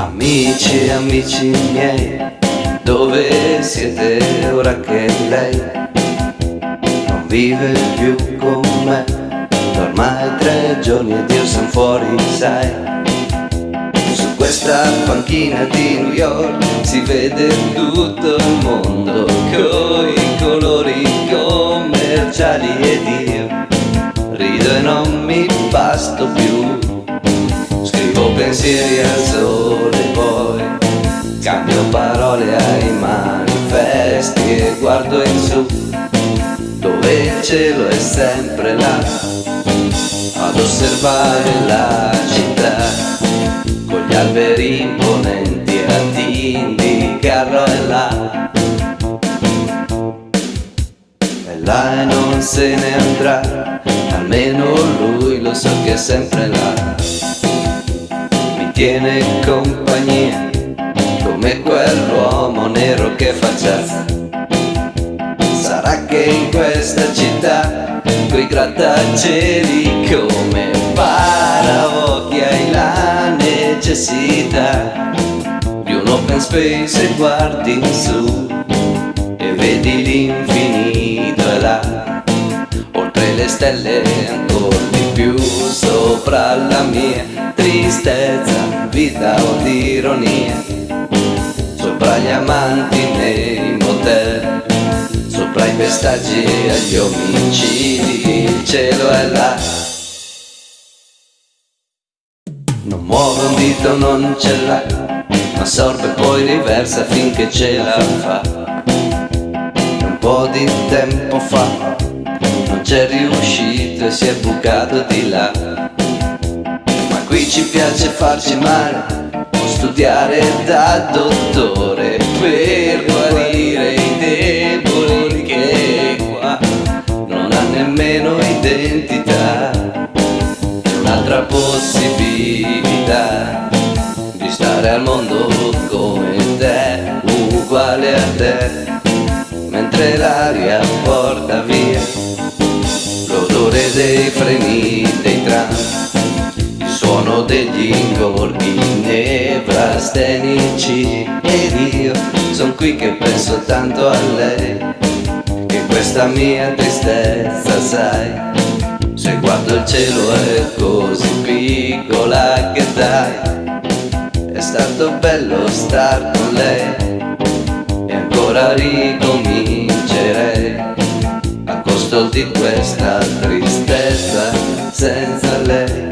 Amici, amici miei, dove siete ora che lei non vive più con me? Ormai tre giorni ed io sono fuori, sai. Su questa panchina di New York si vede tutto il mondo coi colori commerciali ed io rido e non mi basto più pensieri al sole poi Cambio parole ai manifesti e guardo in su Dove il cielo è sempre là Ad osservare la città Con gli alberi imponenti ad indicarlo e là. E là e non se ne andrà Almeno lui lo so che è sempre là tiene compagnia come quell'uomo nero che fa jazz sarà che in questa città coi grattacieli come paraocchi hai la necessità di un open space e guardi in su e vedi l'infinito è là. Oltre le stelle ancora di più sopra la mia tristezza, vita o di ironia Sopra gli amanti nei motel Sopra i pestaggi e gli omicidi Il cielo è là. Non muove un dito, non ce l'ha Ma sorbe poi riversa finché ce la fa. Un po' di tempo fa Non c'è riuscito e si è bucato di là Qui ci piace farci male, studiare da dottore per guarire i deboli che qua non ha nemmeno identità. Un'altra possibilità di stare al mondo come te, uguale a te, mentre l'aria porta via l'odore dei freni degli ingorghi nevrastenici ed io son qui che penso tanto a lei che questa mia tristezza sai se guardo il cielo è così piccola che dai è stato bello star con lei e ancora ricomincerei a costo di questa tristezza senza lei